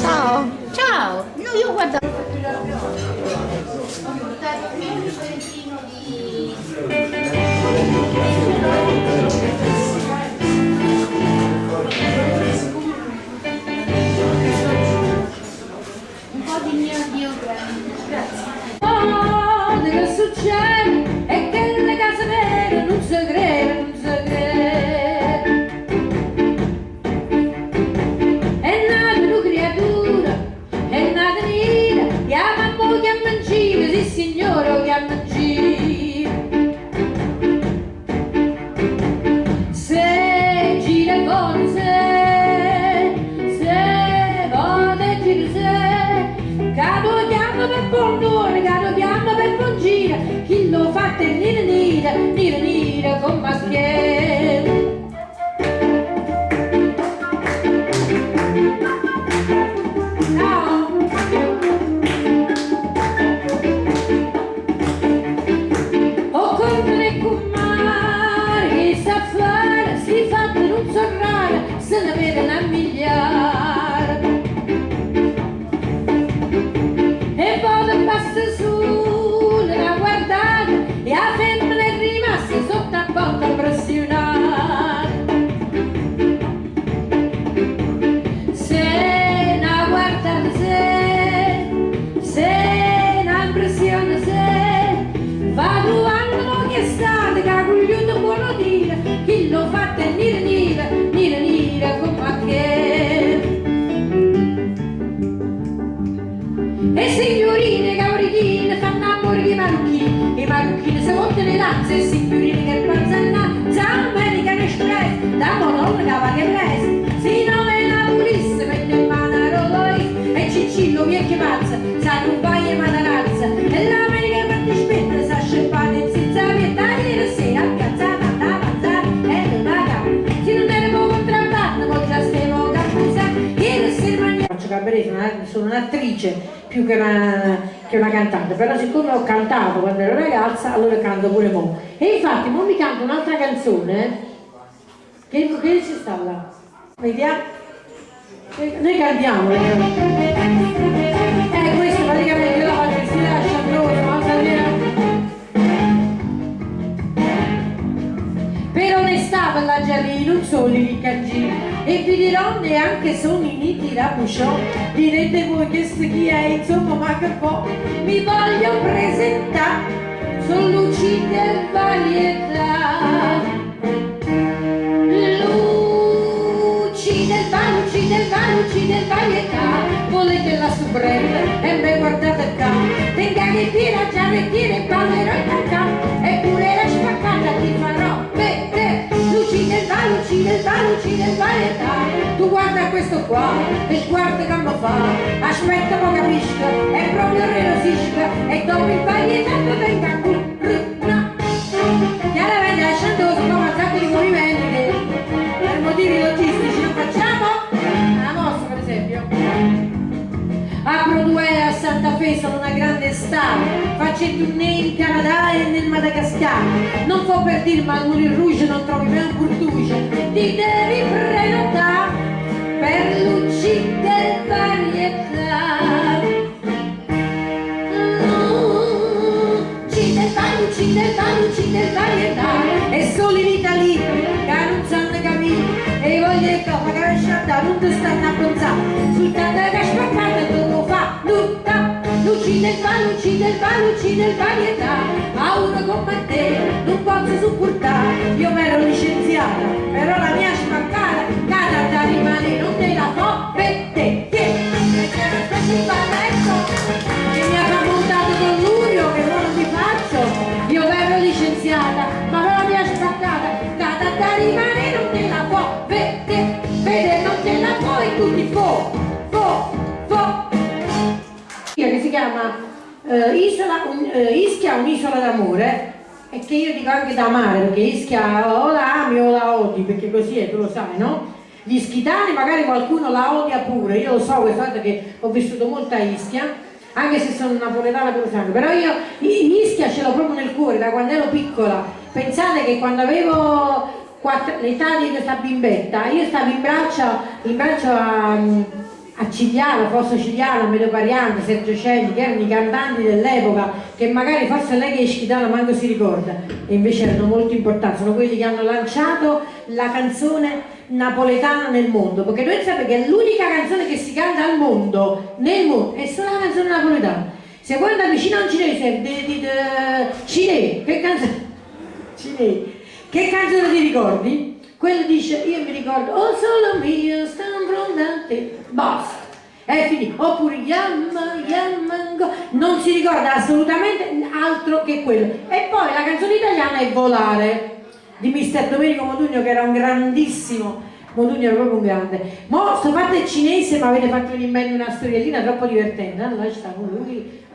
Ciao. Ciao. No, io guarda. Un po' di mio Dio Grazie. Oh, che succede nera con si montano le lanze, e signorine che panzanna, Zamerican Express, da Madonna che che presa, si nome la polizia, mette in mano a Roloi, e Ciccillo vecchio pazza, sa non vai e matarazza, e l'America sono una- sono un'attrice più che una, che una cantante, però siccome ho cantato quando ero ragazza, allora canto pure mo. E infatti mo mi canto un'altra canzone, che, che ci sta là? Vediamo? Eh, Noi cantiamo, eh, questo praticamente io la faccio, si lascia loro, ma Per onestà per la Gialli non sono i riccaggi e vi dirò neanche sono i niti da Busciò direte voi che chi è insomma ma che po' mi voglio presentare. Sono luci del varietà. Luci del bar, luci del bar, luci del varietà. Volete la subretta e me guardate qua. Tenga che tira già retire ballerò il cacà. Eppure la spaccata ti farò bar, luci del varietà tu guarda questo qua e guarda come fa aspetta ma capisca è proprio relosisca e dopo il mi venga qui sono una grande star faccio il tournée in Canada e nel Madagascar. Non può per dire ma al Moulin Rouge non trovi mai un burtuce ti devi prenotare per luci del varietà Luci del bar, luci del varietà e solo in Italia che non sanno capire. E voglio che magari sciandare? Non ti stanno a luci del bar, luci del bar, luci del varietà. A uno come te non posso supportare. Io mi ero licenziata però la eh, Isola, un- eh, Ischia un'isola d'amore e che io dico anche da amare perché Ischia o la ami o la odi perché così è tu lo sai no? Gli schitani magari qualcuno la odia pure, io lo so questa volta che ho vissuto molto a Ischia, anche se sono napoletana per sangue, però io Ischia ce l'ho proprio nel cuore da quando ero piccola. Pensate che quando avevo l'età di questa bimbetta, io stavo in braccio, in braccio a, a Cigliano, Fosso Cigliano, Medio Pariante, Sergio Celli, che erano i cantanti dell'epoca, che magari forse lei che è scitana manco si ricorda, e invece erano molto importanti, sono quelli che hanno lanciato la canzone napoletana nel mondo, perché dovete sapere che l'unica canzone che si canta al mondo, nel mondo, è solo la canzone napoletana. Se andate vicino a un cinese, cinese, che canzone? Cinese che canzone ti ricordi? Quello dice, io mi ricordo, oh solo mio, stanno pronti, basta. È finito. Oppure Yamma, Yamma, non si ricorda assolutamente altro che quello. E poi la canzone italiana è Volare, di mister Domenico Modugno, che era un grandissimo Modugno era proprio un grande. Mo sto il cinese, ma avete fatto in mente una storiellina troppo divertente. Allora c'è uno,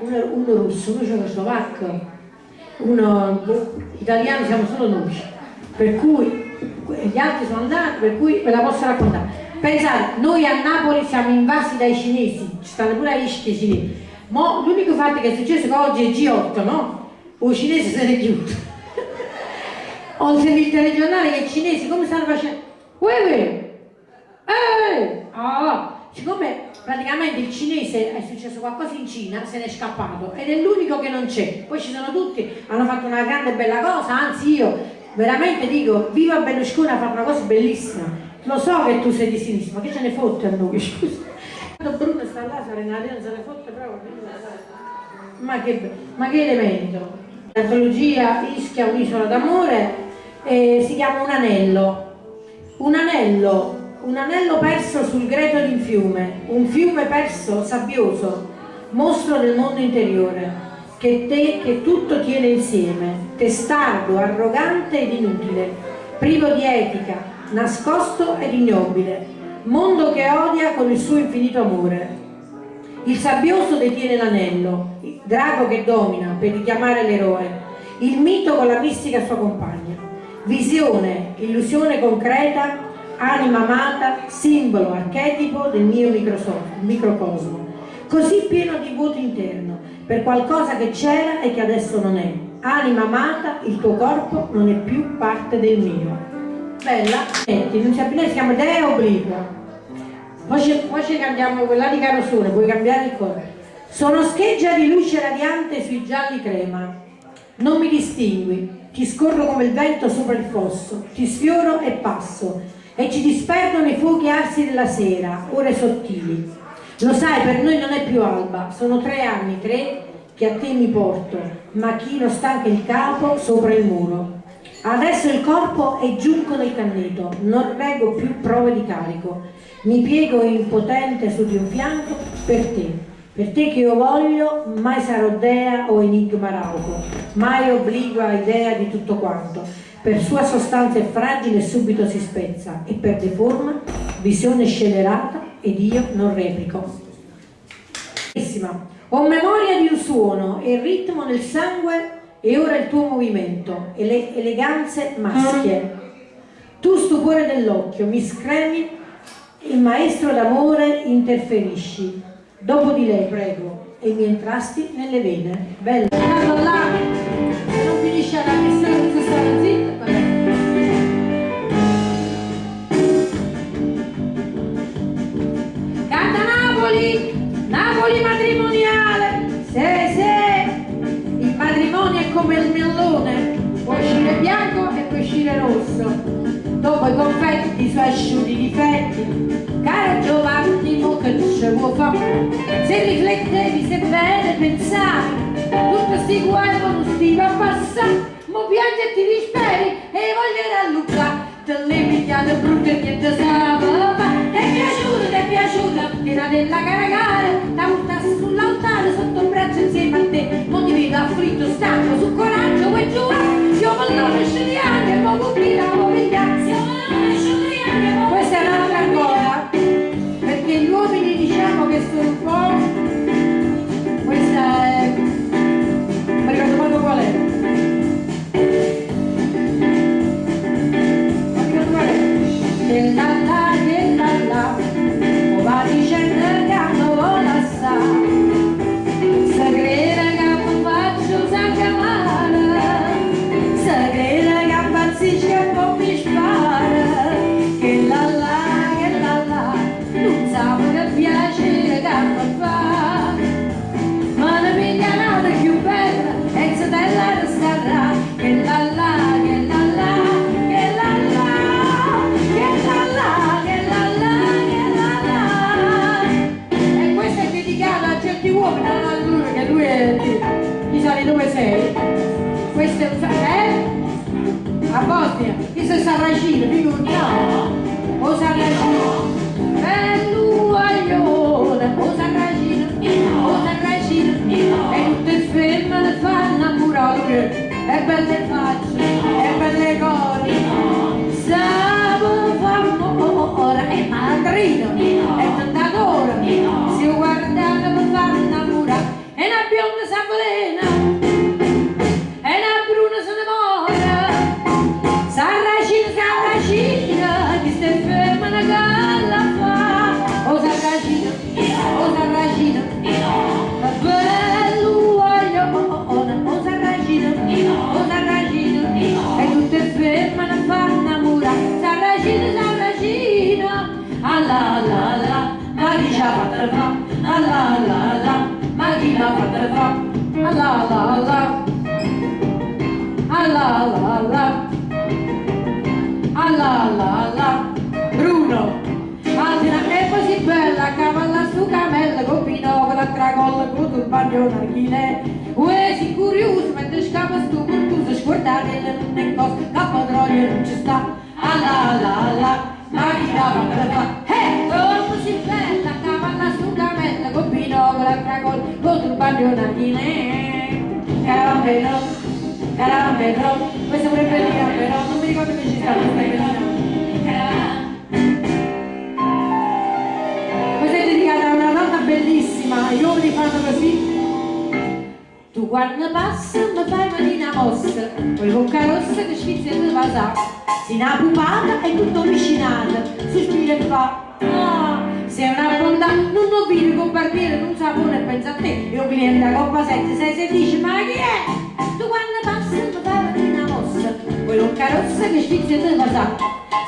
uno, uno russo, uno slovacco, uno boh, italiano, siamo solo noi per cui gli altri sono andati, per cui ve la posso raccontare. Pensate, noi a Napoli siamo invasi dai cinesi, ci stanno pure a Ischia cinesi. Ma l'unico fatto che è successo che oggi è G8, no? O cinesi se ne è chiuso. Ho sentito il telegiornale che i cinesi come stanno facendo? Uè, eh, ah, siccome praticamente il cinese è successo qualcosa in Cina, se n'è scappato ed è l'unico che non c'è. Poi ci sono tutti, hanno fatto una grande bella cosa, anzi io veramente dico, viva Berlusconi a fare una cosa bellissima. Lo so che tu sei di sinistra, ma che ce ne fotte a noi, scusa. Quando Bruno sta là, Serena non se ne fotte proprio. Ma che, ma che elemento. L'antologia Ischia un'isola d'amore eh, si chiama Un anello. Un anello, un anello perso sul greto di un fiume, un fiume perso, sabbioso, mostro del mondo interiore che, te, che tutto tiene insieme, testardo, arrogante ed inutile, privo di etica, nascosto ed ignobile, mondo che odia con il suo infinito amore. Il sabbioso detiene l'anello, il drago che domina per richiamare l'eroe, il mito con la mistica sua compagna. Visione, illusione concreta, anima amata, simbolo, archetipo del mio microcosmo, così pieno di vuoto interno, per qualcosa che c'era e che adesso non è. Anima amata, il tuo corpo non è più parte del mio. Bella? Senti, non si appena si chiama Dea Obliqua. Poi poi ci cambiamo quella di Carosone, puoi cambiare il colore. Sono scheggia di luce radiante sui gialli crema. Non mi distingui, ti scorro come il vento sopra il fosso, ti sfioro e passo, e ci disperdono i fuochi arsi della sera, ore sottili. Lo sai, per noi non è più alba, sono tre anni, tre che a te mi porto, ma chi non stanca il capo sopra il muro. Adesso il corpo è giunco nel canneto, non reggo più prove di carico. Mi piego impotente su di un fianco per te, per te che io voglio, mai sarò dea o enigma rauco, mai obligua idea di tutto quanto. Per sua sostanza è fragile e subito si spezza e perde forma, visione scelerata ed io non replico. Ho memoria di un suono e il ritmo nel sangue e ora il tuo movimento e le eleganze maschie. Tu stupore dell'occhio, mi scremi, il maestro d'amore interferisci. Dopo di lei, prego, e mi entrasti nelle vene. Bella. Là, non finisce la missione, non stare zitta, come il millone, può uscire bianco e può uscire rosso, dopo i confetti, i suoi asciutti difetti, caro Giovanni, mo che ce vuoi fare? Se riflettevi, se bene pensavi, tutto sti guai non si va a passare, mo piangi e ti disperi e voglio rallucare, te le pigliate brutte e niente sa, è piaciuto, ti è piaciuta, tira della caragare, da buttare sull'altare sotto il braccio insieme a te, non ti vedo afflitto, stanco, su coraggio, parlo a lui perché lui è, gli sai dove sei. Questo è un eh? a Bosnia questo è Sarracino figurati no? O Sarracino bello aione o Sarracino o Sarracino e tutte femmine fanno amore e belle l'ha fatta fa, alla alla alla, ma chi l'ha fatta fa, alla alla alla, alla alla alla, alla alla alla, Bruno, Altina è così bella, cavalla su camella, con pinocchio, la tracolla, con turbante un archile, uè si curioso, mentre scappa sto curtuso, scordate non cose, cappa droga non ci sta, alla alla alla, ma chi l'ha archile, carambello, carambello, questa pure è bellina però, non mi ricordo che ci sta questa bellina. Questa è a una donna bellissima, gli uomini fanno così. Tu quando passi mi fai mattina mossa, poi bocca rossa che sfizia di vasà. Si una pupata e tutto vicinato, sospira e fa. Barbiere, non sapone e pensa a te. Io cliente da coppa 7, 6, 6, dice, ma chi è? Tu quando passi mi fai mattina mossa, bocca rossa che sfizia di vasà.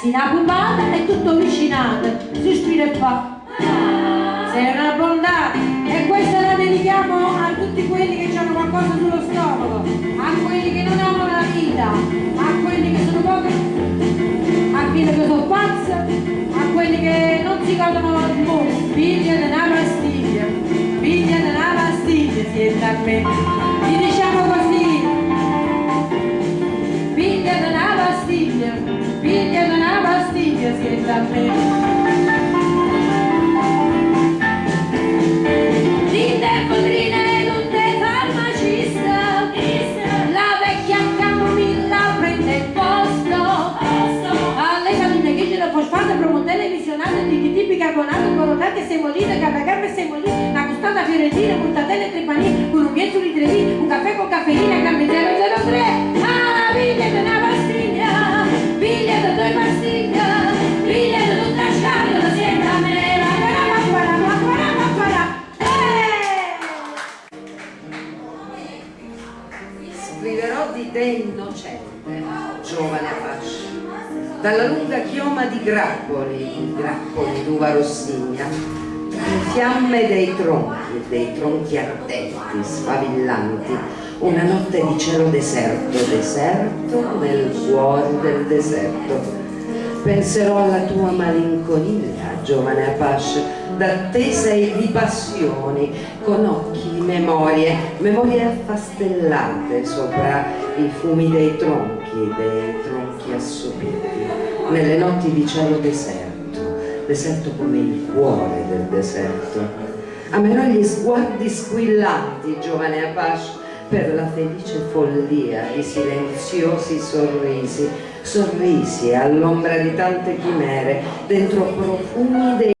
Si una pupata e tutto vicinato, sospira e fa. Sei una bontà e questa la dedichiamo a tutti quelli che hanno qualcosa sullo stomaco, a quelli che non amano la vita, a quelli che sono pochi, a quelli che sono pazzi, a quelli che non si godono il mondo. Figlia di pastiglia siete a me. Gli diciamo così, figlia di una figlia di una pastiglia siete a me. Dite padrine non te farmacista La vecchia camomilla costata fiorentina mortadelle trepanine con un miezzo di trevi un caffè con caffeina carne 003 Ah di una pastiglia di due pastiglia di tutta scatola siete a me. Scriverò di te innocente, giovane Apache, dalla lunga chioma di grappoli, grappoli d'uva rossigna, fiamme dei tronchi, dei tronchi ardenti, sfavillanti, una notte di cielo deserto, deserto nel cuore del deserto. Penserò alla tua malinconia, giovane Apache, d'attesa e di passioni, con occhi memorie, memorie affastellate sopra i fumi dei tronchi, dei tronchi assopiti, nelle notti di cielo deserto, deserto come il cuore del deserto. Amerò gli sguardi squillanti, giovane Apache, per la felice follia di silenziosi sorrisi, sorrisi all'ombra di tante chimere, dentro profumi dei